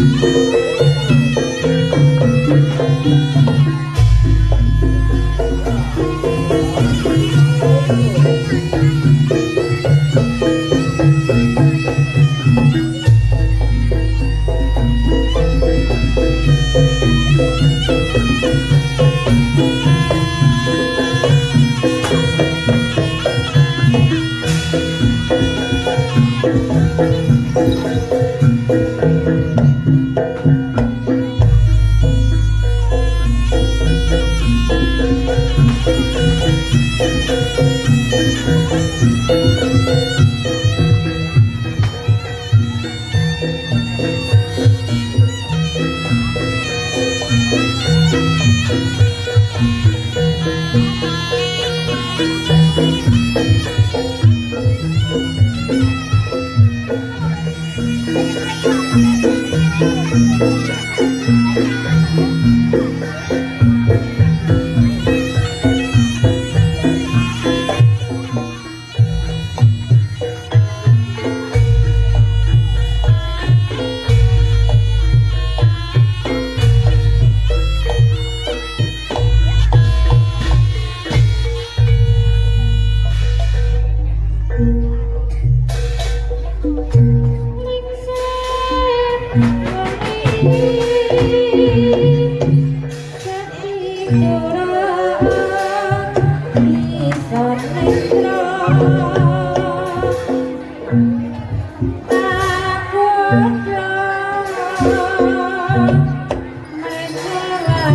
Música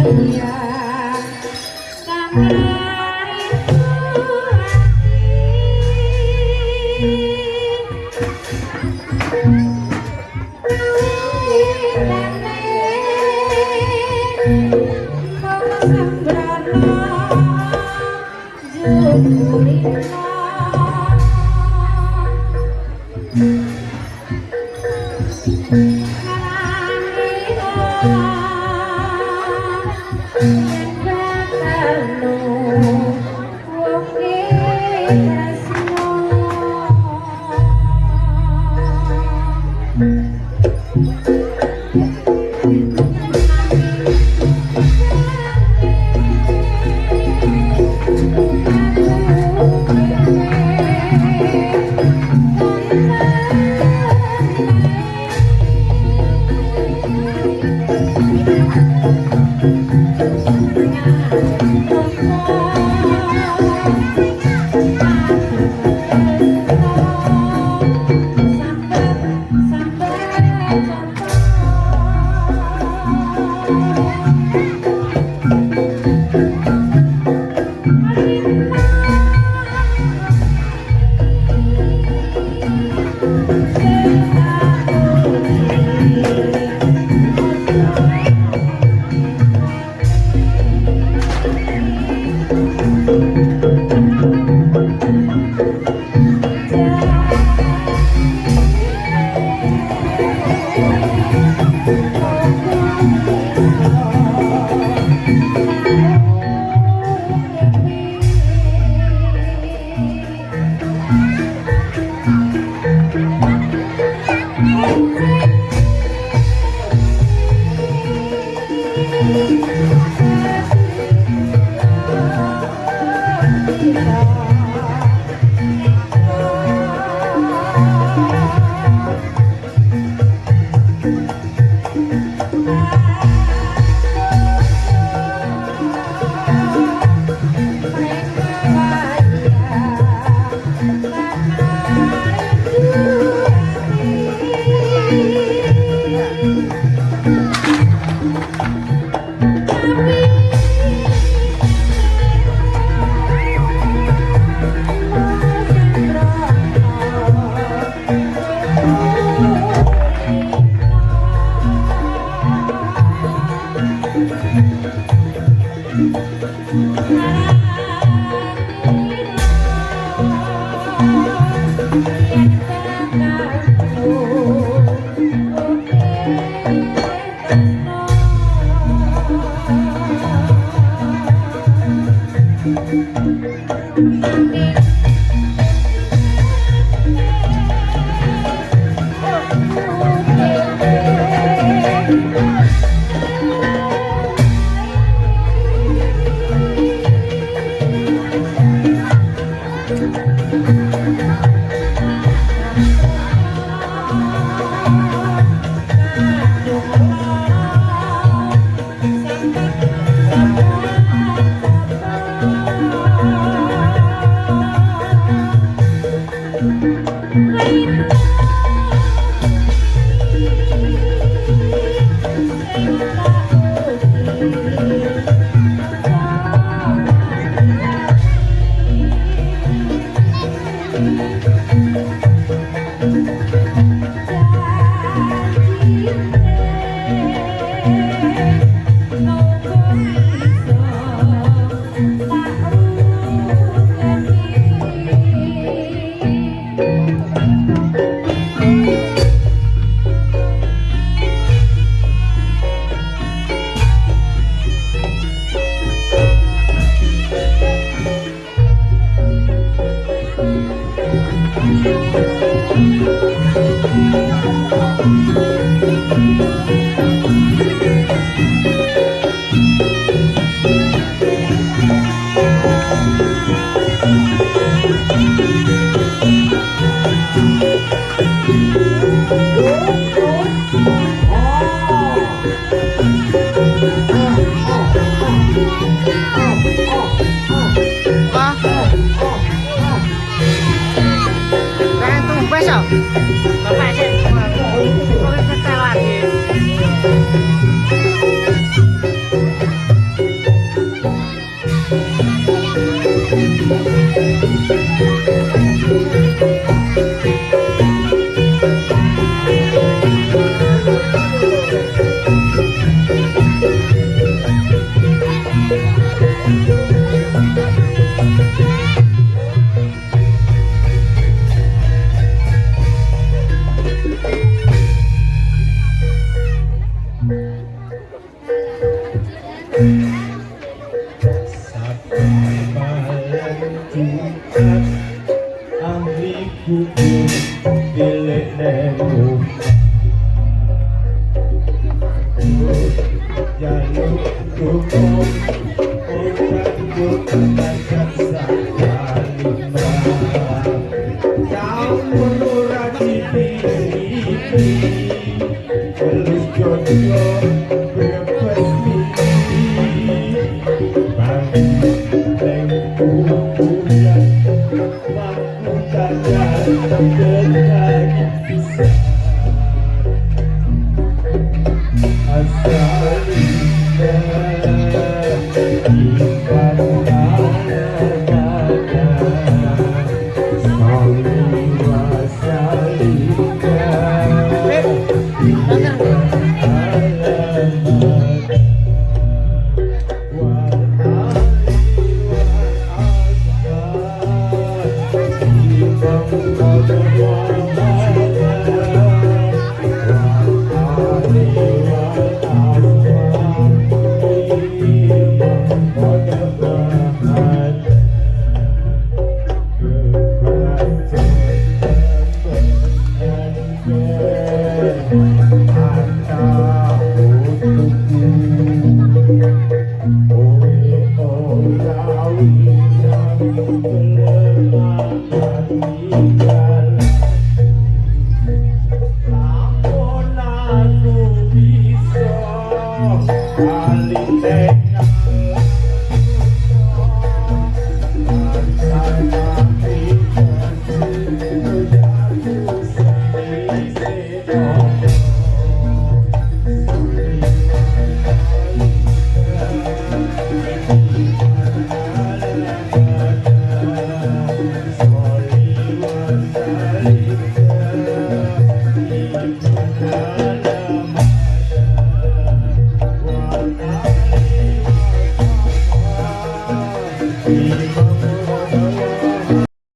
Thank Thank you.